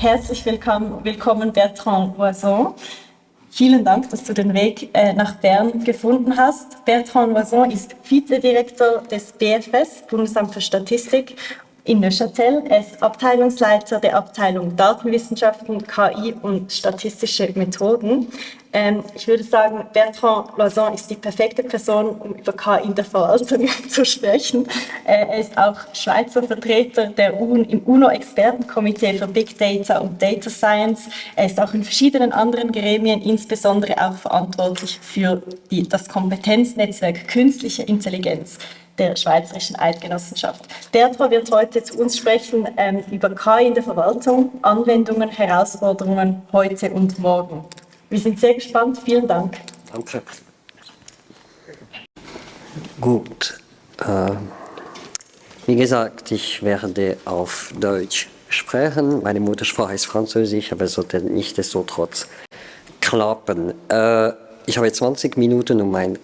Herzlich willkommen, willkommen Bertrand Loison. Vielen Dank, dass du den Weg äh, nach Bern gefunden hast. Bertrand Loison ist Vizedirektor des BFS, Bundesamt für Statistik, in Neuchâtel. Er ist Abteilungsleiter der Abteilung Datenwissenschaften, KI und statistische Methoden. Ähm, ich würde sagen, Bertrand Loison ist die perfekte Person, um über KI in der Verwaltung zu sprechen. Äh, er ist auch Schweizer Vertreter der UN, im UNO-Expertenkomitee für Big Data und Data Science. Er ist auch in verschiedenen anderen Gremien, insbesondere auch verantwortlich für die, das Kompetenznetzwerk Künstliche Intelligenz der Schweizerischen Eidgenossenschaft. Bertrand wird heute zu uns sprechen ähm, über KI in der Verwaltung, Anwendungen, Herausforderungen heute und morgen. Wir sind sehr gespannt. Vielen Dank. Danke. Gut. Äh, wie gesagt, ich werde auf Deutsch sprechen. Meine Muttersprache ist Französisch, aber es sollte nichtsdestotrotz klappen. Äh, ich habe 20 Minuten, um ein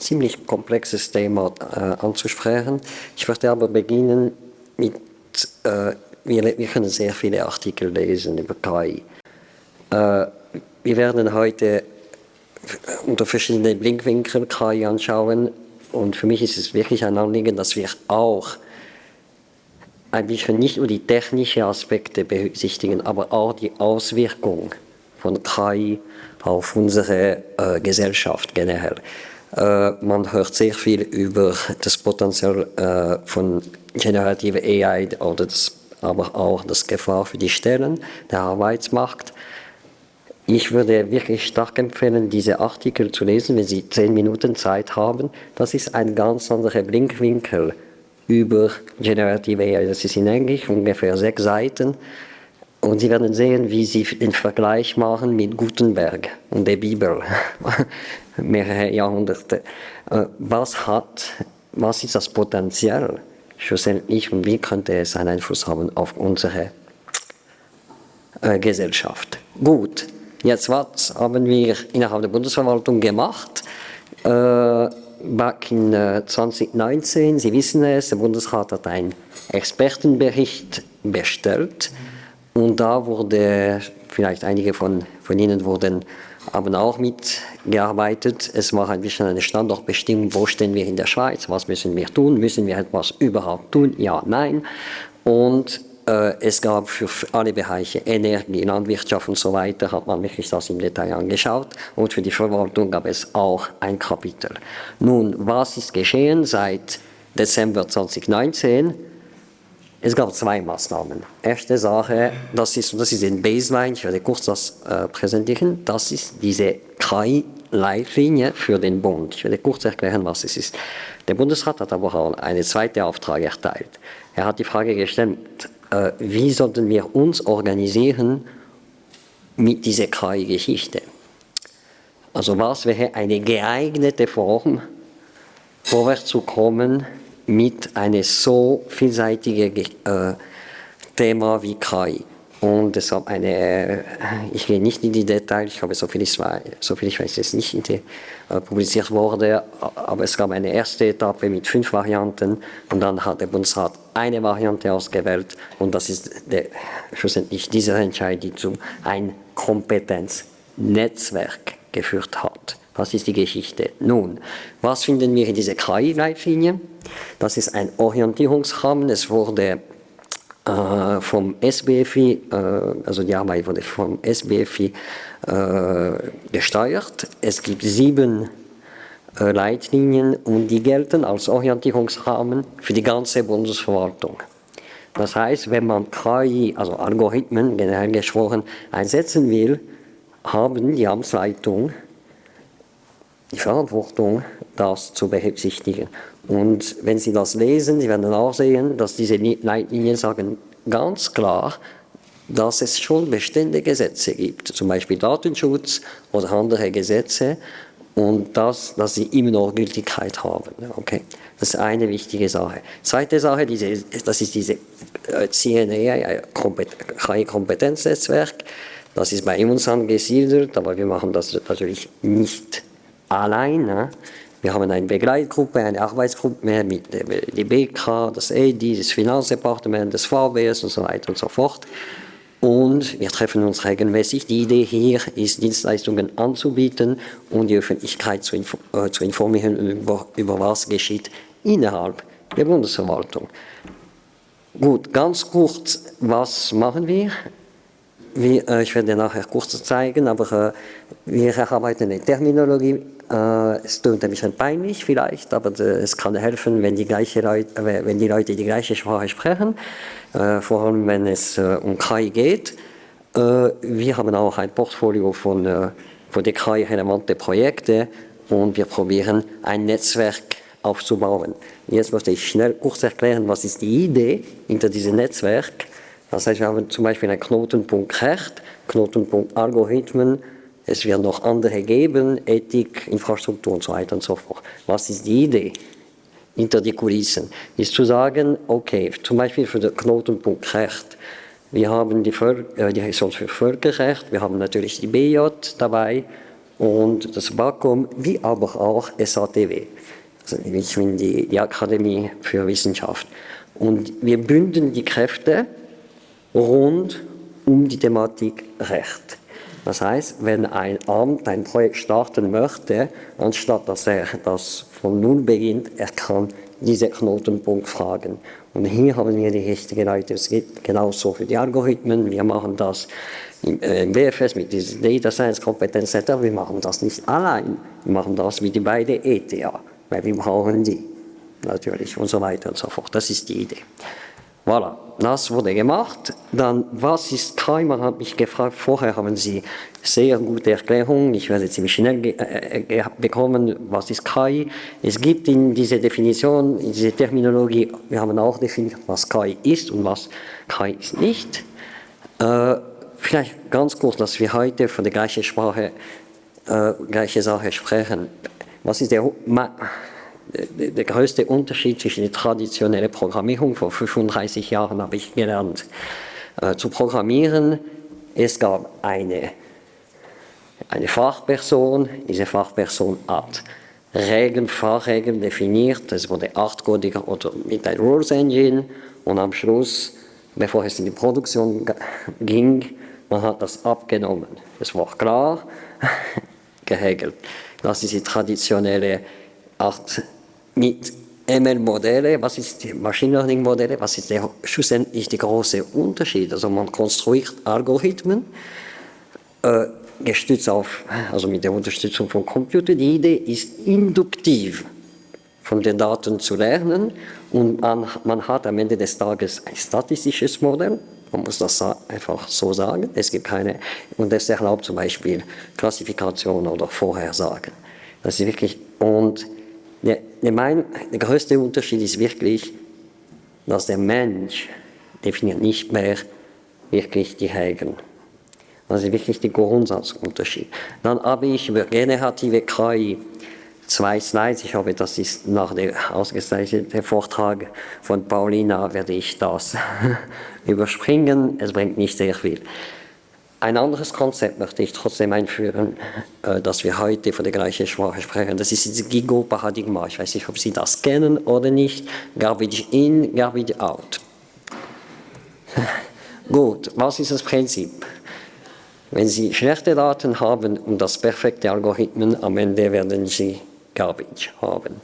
ziemlich komplexes Thema äh, anzusprechen. Ich werde aber beginnen mit, äh, wir, wir, können sehr viele Artikel lesen über KI. Äh, wir werden heute unter verschiedenen Blickwinkeln KI anschauen und für mich ist es wirklich ein Anliegen, dass wir auch ein bisschen nicht nur die technischen Aspekte berücksichtigen, aber auch die Auswirkung von KI auf unsere äh, Gesellschaft generell. Äh, man hört sehr viel über das Potenzial äh, von generativer AI oder das, aber auch das Gefahr für die Stellen, der Arbeitsmarkt. Ich würde wirklich stark empfehlen, diese Artikel zu lesen, wenn Sie zehn Minuten Zeit haben. Das ist ein ganz anderer Blinkwinkel über Generative AI. Das ist in Englisch ungefähr sechs Seiten. Und Sie werden sehen, wie Sie den Vergleich machen mit Gutenberg und der Bibel, mehrere Jahrhunderte. Äh, was hat, was ist das Potenzial schlussendlich und wie könnte es einen Einfluss haben auf unsere äh, Gesellschaft? Gut. Jetzt was haben wir innerhalb der Bundesverwaltung gemacht? Äh, back in äh, 2019, Sie wissen es, der Bundesrat hat einen Expertenbericht bestellt und da wurde, vielleicht einige von, von Ihnen wurden, haben auch mitgearbeitet. Es war ein bisschen eine Standortbestimmung, wo stehen wir in der Schweiz, was müssen wir tun, müssen wir etwas überhaupt tun, ja, nein. Und äh, es gab für alle Bereiche Energie, Landwirtschaft und so weiter, hat man wirklich das im Detail angeschaut. Und für die Verwaltung gab es auch ein Kapitel. Nun, was ist geschehen seit Dezember 2019? Es gab zwei Maßnahmen. Erste Sache, das ist, das ist ein Baseline, ich werde kurz das äh, präsentieren, das ist diese KI-Leitlinie für den Bund. Ich werde kurz erklären, was es ist. Der Bundesrat hat aber auch eine zweite Auftrag erteilt. Er hat die Frage gestellt, äh, wie sollten wir uns organisieren mit dieser KI-Geschichte. Also was wäre eine geeignete Form, vorwärts zu kommen mit einem so vielseitigen äh, Thema wie KI. Und deshalb eine, äh, ich gehe nicht in die Details, ich habe so viel ich weiß, so viel ich weiß jetzt nicht die, äh, publiziert wurde, aber es gab eine erste Etappe mit fünf Varianten und dann hat der Bundesrat eine Variante ausgewählt und das ist der, schlussendlich diese Entscheidung, die zu ein Kompetenznetzwerk geführt hat. Das ist die Geschichte. Nun, was finden wir in dieser KI-Leitlinie? Das ist ein Orientierungsrahmen. Es wurde äh, vom SBFI, äh, also die Arbeit wurde vom SBFI äh, gesteuert. Es gibt sieben äh, Leitlinien und die gelten als Orientierungsrahmen für die ganze Bundesverwaltung. Das heißt, wenn man KI, also Algorithmen generell gesprochen, einsetzen will, haben die Amtsleitung die Verantwortung, das zu berücksichtigen. Und wenn Sie das lesen, Sie werden auch sehen, dass diese Leitlinien sagen ganz klar, dass es schon bestehende Gesetze gibt, zum Beispiel Datenschutz oder andere Gesetze, und das, dass sie immer noch Gültigkeit haben. Okay. Das ist eine wichtige Sache. Zweite Sache, diese, das ist diese äh, CNA, KI-Kompetenznetzwerk. Das ist bei uns angesiedelt, aber wir machen das natürlich nicht alleine. Wir haben eine Begleitgruppe, eine Arbeitsgruppe mit der BK, das EDI, das Finanzdepartement, das VBS und so weiter und so fort. und wir treffen uns regelmäßig. Die Idee hier ist, Dienstleistungen anzubieten und die Öffentlichkeit zu, info äh, zu informieren über, über was geschieht innerhalb der Bundesverwaltung. Gut, ganz kurz, was machen wir? Wir äh, ich werde nachher kurz zeigen, aber äh, wir erarbeiten eine Terminologie. Äh, es tut ein bisschen peinlich vielleicht, aber äh, es kann helfen, wenn die, gleiche Leute, äh, wenn die Leute die gleiche Sprache sprechen, äh, vor allem wenn es um KI geht. wir haben auch ein Portfolio von, von der KI relevante Projekte und wir probieren ein Netzwerk aufzubauen. Jetzt möchte ich schnell kurz erklären, was ist die Idee hinter diesem Netzwerk. Das heißt, wir haben zum Beispiel einen Knotenpunkt Recht, Knotenpunkt Algorithmen, es wird noch andere geben, Ethik, Infrastruktur und so weiter und so fort. Was ist die Idee hinter die Kulissen? Ist zu sagen, okay, zum Beispiel für den Knotenpunkt Recht, wir haben die, äh, die Ressource für Völkerrecht, wir haben natürlich die BJ dabei und das BAKOM, wie aber auch SATW ich bin die, die Akademie für Wissenschaft. Und wir bündeln die Kräfte rund um die Thematik Recht. Das heißt, wenn ein Amt ein Projekt starten möchte, anstatt dass er das von Null beginnt, er kann diese Knotenpunkt fragen. Und hier haben wir die richtigen Leute. Es geht genauso für die Algorithmen. Wir machen das im, äh, im WFS mit diesem Data Science Kompetenz Center. Wir machen das nicht allein. Wir machen das mit den beiden ETH weil wir brauchen die natürlich und so weiter und so fort. Das ist die Idee. Voilà, das wurde gemacht. Dann, was ist? Man hat mich gefragt, vorher haben Sie sehr gute Erklärungen, ich werde ziemlich schnell äh, äh bekommen, was ist KI. Es gibt in dieser Definition, in dieser Terminologie, wir haben auch definiert, was KI ist und was KI ist nicht. Äh, vielleicht ganz kurz, dass wir heute von der gleichen Sprache, äh, gleiche Sache sprechen. Was ist der, der größte Unterschied zwischen der traditionellen Programmierung vor 35 Jahren habe ich gelernt. Äh, zu programmieren, es gab eine, eine Fachperson, diese Fachperson hat Regeln, Fahrregeln definiert, es wurde achtcodiger oder mit einer Rules Engine und am Schluss, bevor es in die Produktion ging, man hat das abgenommen. Es war klar, geregelt. Das ist die traditionelle Art mit ML-Modelle, was ist die Machine Learning-Modelle, was ist der, schlussendlich der große Unterschied? Also man konstruiert Algorithmen, äh, gestützt auf, also mit der Unterstützung von Computern. Die Idee ist induktiv von den Daten zu lernen und man, man hat am Ende des Tages ein statistisches Modell, man muss das einfach so sagen. Es gibt keine, und das erlaubt zum Beispiel Klassifikation oder Vorhersagen. Das ist wirklich, und der, der, mein, der größte Unterschied ist wirklich, dass der Mensch definiert nicht mehr wirklich die Regeln. Das ist wirklich der Grundsatzunterschied. Dann habe ich über generative KI zwei Slides. Ich hoffe, das ist nach dem ausgezeichneten Vortrag von Paulina, werde ich das überspringen. Es bringt nicht sehr viel. Ein anderes Konzept möchte ich trotzdem einführen, äh, dass wir heute von der gleichen Sprache sprechen. Das ist das Gigo-Paradigma. Ich weiß nicht, ob Sie das kennen oder nicht. Garbage in, garbage out. Gut, was ist das Prinzip? Wenn Sie schlechte Daten haben und das perfekte Algorithmen, am Ende werden Sie Garbage haben.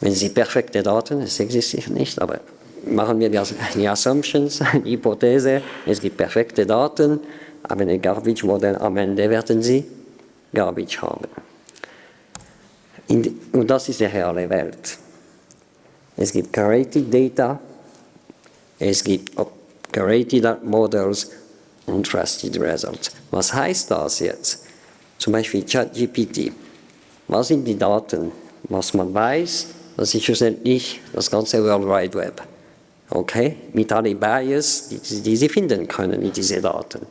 Wenn Sie perfekte Daten, es existiert nicht, aber machen wir die Assumptions, die Hypothese, es gibt perfekte Daten, aber ein Garbage-Modell am Ende werden Sie Garbage haben. Die, und das ist die reale Welt. Es gibt Curated Data, es gibt Curated Models und Trusted Results. Was heißt das jetzt? Zum Beispiel ChatGPT. Was sind die Daten? Was man weiß, das ist schlussendlich das ganze World Wide Web. Okay? Mit allen Bias, die, die Sie finden können in diesen Daten.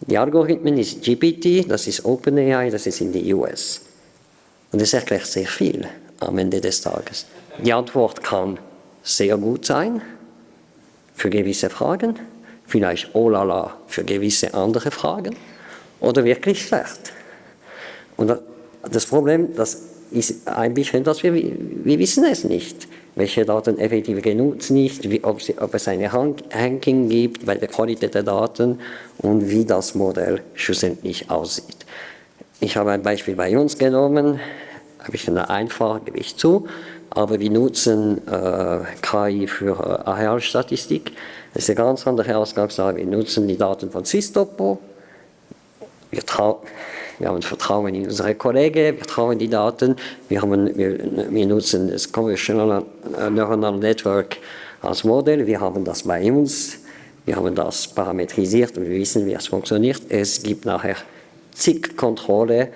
Die Algorithmen ist GPT, das ist OpenAI, das ist in den US. Und das erklärt sehr viel am Ende des Tages. Die Antwort kann sehr gut sein für gewisse Fragen, vielleicht oh la la für gewisse andere Fragen oder wirklich schlecht. Und das Problem, das ist ein bisschen, dass wir, wir wissen es nicht. Welche Daten effektiv genutzt nicht, wie, ob, sie, ob, es eine Ranking gibt bei der Qualität der Daten und wie das Modell schlussendlich aussieht. Ich habe ein Beispiel bei uns genommen, habe ich eine einfach, gebe ich zu, aber wir nutzen äh, KI für äh, Arealstatistik. Das ist eine ganz andere Ausgangslage. Wir nutzen die Daten von Sistopo. Wir, wir, haben Vertrauen in unsere Kollegen, wir trauen die Daten. Wir, haben, wir, wir nutzen das Convolutional Neuronal Network als Modell. Wir haben das bei uns. Wir haben das parametrisiert und wir wissen, wie es funktioniert. Es gibt nachher zig Kontrolle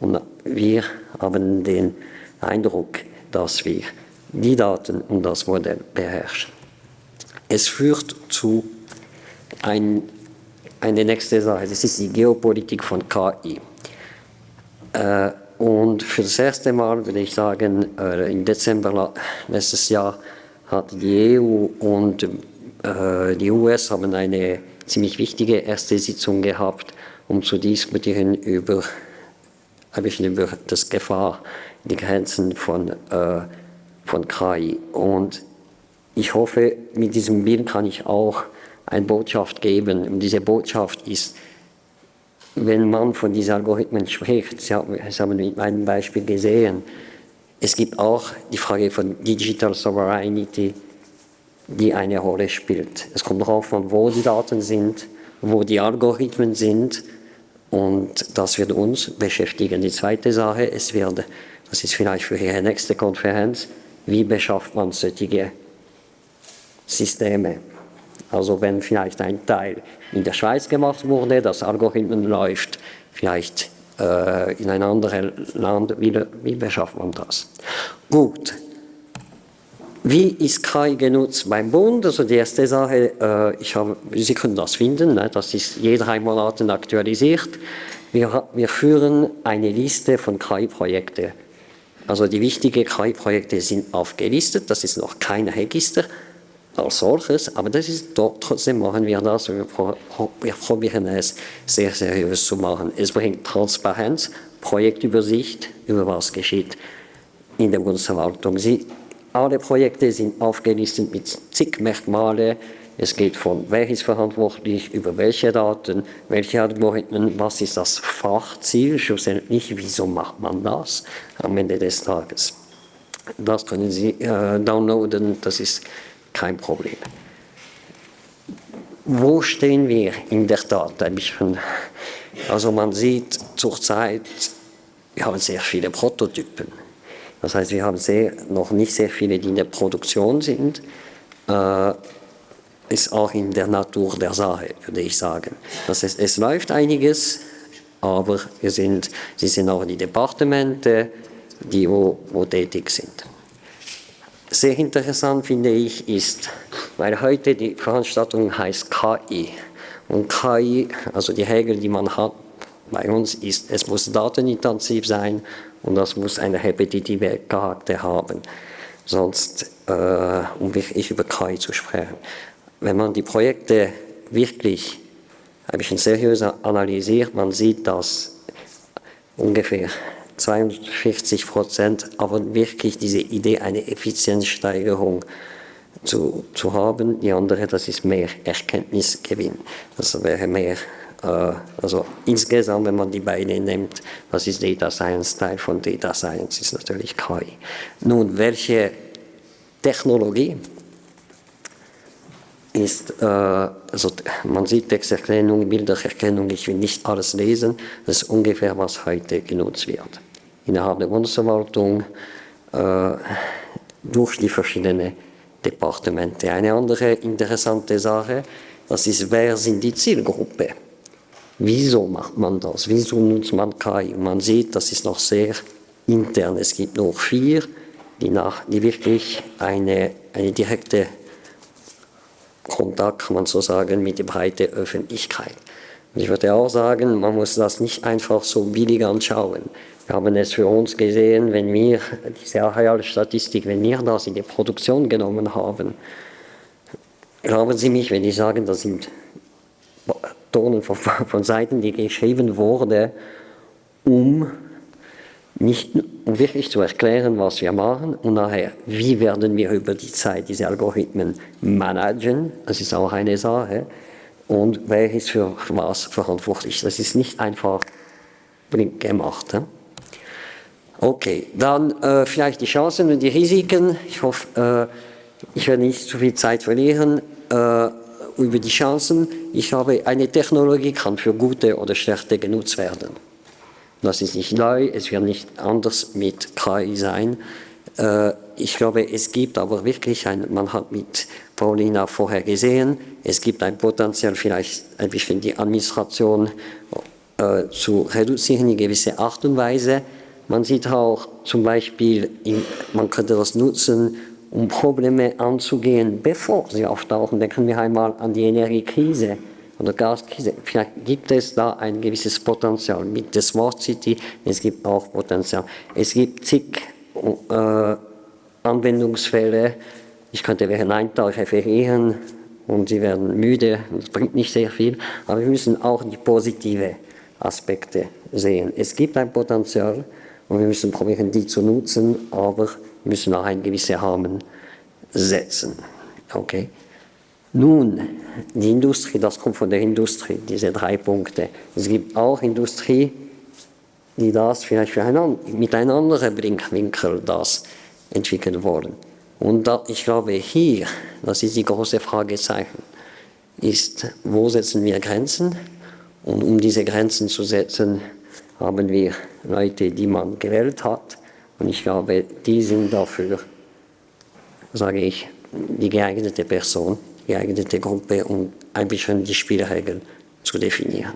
und wir haben den Eindruck, dass wir die Daten und das Modell beherrschen. Es führt zu ein, eine nächste Sache, das ist die Geopolitik von KI. Äh, und für das erste Mal würde ich sagen, äh, im Dezember letztes Jahr hat die EU und äh, die US haben eine ziemlich wichtige erste Sitzung gehabt, um zu diskutieren über, über das Gefahr, die Grenzen von äh, von KI. Und ich hoffe, mit diesem Bild kann ich auch eine Botschaft geben. Und diese Botschaft ist, wenn man von diesen Algorithmen spricht, Sie haben, Sie haben mit meinem Beispiel gesehen, es gibt auch die Frage von Digital Sovereignty, die eine Rolle spielt. Es kommt darauf an, wo die Daten sind, wo die Algorithmen sind und das wird uns beschäftigen. Die zweite Sache, es wird, das ist vielleicht für Ihre nächste Konferenz, wie beschafft man solche Systeme. Also wenn vielleicht ein Teil in der Schweiz gemacht wurde, das Algorithmen läuft vielleicht äh, in ein anderes Land, wie, wie beschafft man das? Gut. Wie ist KI genutzt beim Bund? Also die erste Sache, äh, ich habe, Sie können das finden, ne? das ist je drei Monate aktualisiert. Wir, wir führen eine Liste von KI-Projekten also die wichtigen KI-Projekte sind aufgelistet, das ist noch kein Register als solches, aber das ist trotzdem machen wir das wir, probieren es sehr seriös zu machen. Es bringt Transparenz, Projektübersicht über was geschieht in der Bundesverwaltung. Sie, alle Projekte sind aufgelistet mit zig Merkmalen, es geht von, wer ist verantwortlich, über welche Daten, welche Algorithmen, was ist das Fachziel, schlussendlich, wieso macht man das am Ende des Tages. Das können Sie äh, downloaden, das ist kein Problem. Wo stehen wir in der Tat? Also man sieht zurzeit, wir haben sehr viele Prototypen. Das heißt, wir haben sehr, noch nicht sehr viele, die in der Produktion sind. Äh, ist auch in der Natur der Sache, würde ich sagen. Das heißt, es läuft einiges, aber wir sind, sie sind auch die Departemente, die wo, wo tätig sind. Sehr interessant finde ich ist, weil heute die Veranstaltung heißt KI. Und KI, also die Regel, die man hat bei uns, ist, es muss datenintensiv sein und das muss einen repetitiven Charakter haben. Sonst, äh, um wirklich über KI zu sprechen wenn man die Projekte wirklich ein bisschen seriöser analysiert, man sieht, dass ungefähr 42 Prozent aber wirklich diese Idee, eine Effizienzsteigerung zu, zu haben. Die andere, das ist mehr Erkenntnisgewinn. Das wäre mehr, äh, also insgesamt, wenn man die beiden nimmt, was ist Data Science, Teil von Data Science ist natürlich KI. Nun, welche Technologie ist, äh, also man sieht Texterkennung, Bildererkennung, ich will nicht alles lesen, das ist ungefähr, was heute genutzt wird. Innerhalb der Bundesverwaltung äh, durch die verschiedenen Departemente. Eine andere interessante Sache, das ist, wer sind die Zielgruppe? Wieso macht man das? Wieso nutzt man KI? Man sieht, das ist noch sehr intern. Es gibt nur vier, die, nach, die wirklich eine, eine direkte Kontakt, kann man so sagen, mit der breiten Öffentlichkeit. Und ich würde auch sagen, man muss das nicht einfach so billig anschauen. Wir haben es für uns gesehen, wenn wir diese Arealstatistik, wenn wir das in die Produktion genommen haben, glauben Sie mich, wenn ich sage, das sind Tonnen von, von Seiten, die geschrieben wurden, um nicht, um wirklich zu erklären, was wir machen und nachher, wie werden wir über die Zeit diese Algorithmen managen, das ist auch eine Sache, und wer ist für was verantwortlich. Das ist nicht einfach gemacht. Okay, dann äh, vielleicht die Chancen und die Risiken. Ich hoffe, äh, ich werde nicht zu viel Zeit verlieren äh, über die Chancen. Ich habe, eine Technologie kann für gute oder schlechte genutzt werden. Das ist nicht neu, es wird nicht anders mit KI sein. Äh, ich glaube, es gibt aber wirklich ein, man hat mit Paulina vorher gesehen, es gibt ein Potenzial, vielleicht ein bisschen die Administration äh, zu reduzieren in gewisser Art und Weise. Man sieht auch zum Beispiel, man könnte das nutzen, um Probleme anzugehen, bevor sie auftauchen. Denken wir einmal an die Energiekrise oder Gaskrise. Vielleicht gibt es da ein gewisses Potenzial mit der Smart City. Es gibt auch Potenzial. Es gibt zig äh, Anwendungsfälle. Ich könnte während einem Tag referieren und Sie werden müde. Das bringt nicht sehr viel. Aber wir müssen auch die positive Aspekte sehen. Es gibt ein Potenzial und wir müssen probieren, die zu nutzen, aber müssen auch einen gewissen Rahmen setzen. Okay? Nun, die Industrie, das kommt von der Industrie, diese drei Punkte. Es gibt auch Industrie, die das vielleicht für einen, mit einem anderen Blickwinkel das entwickeln wollen. Und da, ich glaube hier, das ist die große Fragezeichen, ist, wo setzen wir Grenzen? Und um diese Grenzen zu setzen, haben wir Leute, die man gewählt hat. Und ich glaube, die sind dafür, sage ich, die geeignete Person geeignete Gruppe, um ein bisschen die Spielregeln zu definieren.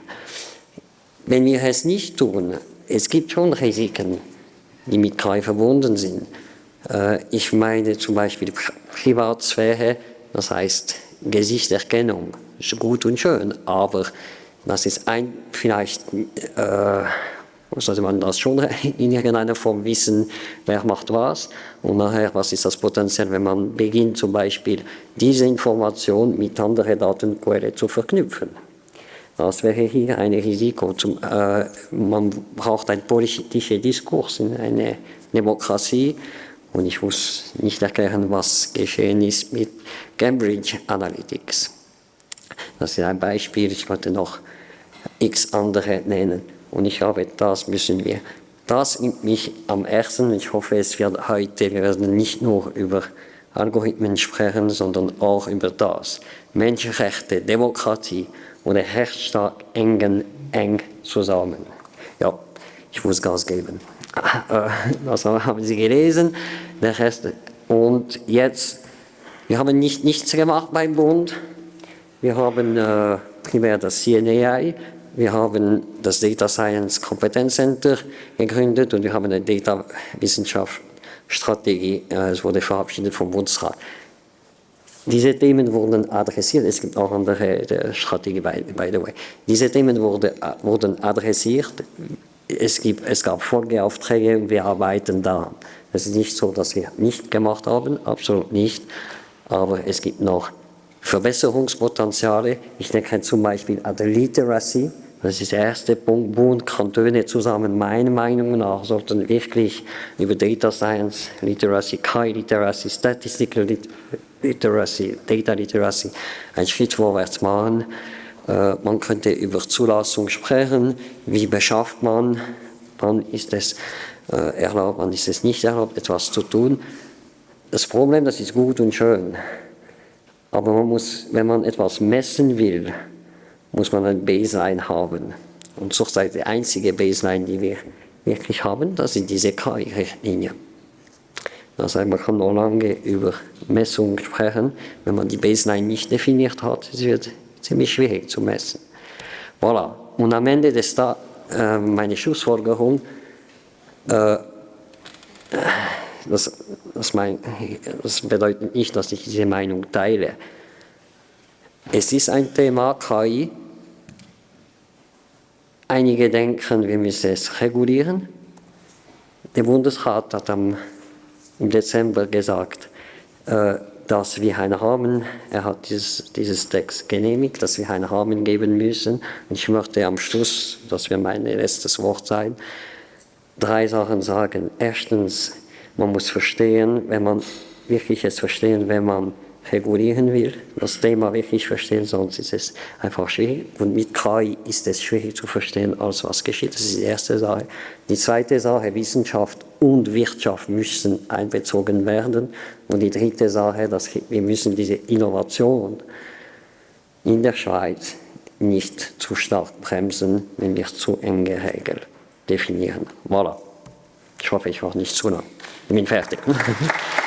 Wenn wir es nicht tun, es gibt schon Risiken, die mit KI verbunden sind. Äh, ich meine zum Beispiel Privatsphäre, das heißt Gesichtserkennung, ist gut und schön, aber das ist ein, vielleicht äh, sollte man das schon in irgendeiner Form wissen, wer macht was und nachher, was ist das Potenzial, wenn man beginnt zum Beispiel diese Information mit anderen Datenquellen zu verknüpfen. Das wäre hier ein Risiko. Zum, äh, man braucht einen politischen Diskurs in einer Demokratie und ich muss nicht erklären, was geschehen ist mit Cambridge Analytics. Das ist ein Beispiel, ich wollte noch x andere nennen. Und ich glaube, das müssen wir. Das nimmt mich am ersten. Ich hoffe, es wird heute, wir werden nicht nur über Algorithmen sprechen, sondern auch über das. Menschenrechte, Demokratie und der Rechtsstaat engen eng zusammen. Ja, ich muss Gas geben. Das haben Sie gelesen. Der Rest. Und jetzt, wir haben nicht nichts gemacht beim Bund. Wir haben äh, primär das CNAI, wir haben das Data Science Competence Center gegründet und wir haben eine Data Wissenschaft Strategie, äh, es wurde verabschiedet vom Bundesrat. Diese Themen wurden adressiert, es gibt auch andere Strategien, by, by the way. Diese Themen wurde, äh, wurden adressiert, es, gibt, es gab Folgeaufträge und wir arbeiten daran. Es ist nicht so, dass wir nicht gemacht haben, absolut nicht, aber es gibt noch Verbesserungspotenziale. Ich denke zum Beispiel an die Literacy, das ist der erste Punkt. Bund, Kantone zusammen, meiner Meinung nach, sollten wirklich über Data Science, Literacy, KI Literacy, Statistical Literacy, Data Literacy einen Schritt vorwärts machen. Äh, man könnte über Zulassung sprechen. Wie beschafft man? Wann ist es äh, erlaubt, wann ist es nicht erlaubt, etwas zu tun? Das Problem, das ist gut und schön. Aber man muss, wenn man etwas messen will, muss man ein Baseline haben. Und zurzeit die einzige Baseline, die wir wirklich haben, das sind diese KI-Richtlinien. Das heißt, man kann noch lange über Messungen sprechen, wenn man die Baseline nicht definiert hat. Es wird ziemlich schwierig zu messen. Voilà. Und am Ende des da äh, meine Schlussfolgerung, äh, das, das, mein, das bedeutet nicht, dass ich diese Meinung teile. Es ist ein Thema KI, Einige denken, wir müssen es regulieren. Der Bundesrat hat am, im Dezember gesagt, äh, dass wir einen Rahmen, er hat dieses, dieses Text genehmigt, dass wir einen Rahmen geben müssen. Und ich möchte am Schluss, das wird mein letztes Wort sein, drei Sachen sagen. Erstens, man muss verstehen, wenn man wirklich es verstehen, wenn man regulieren will, das Thema wirklich verstehen, sonst ist es einfach schwierig. Und mit KI ist es schwierig zu verstehen, alles was geschieht. Das ist die erste Sache. Die zweite Sache, Wissenschaft und Wirtschaft müssen einbezogen werden. Und die dritte Sache, dass wir müssen diese Innovation in der Schweiz nicht zu stark bremsen, wenn wir zu enge Regeln definieren. Voilà. Ich hoffe, ich war nicht zu lang. Ich bin fertig.